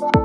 you